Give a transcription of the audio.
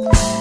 Bye.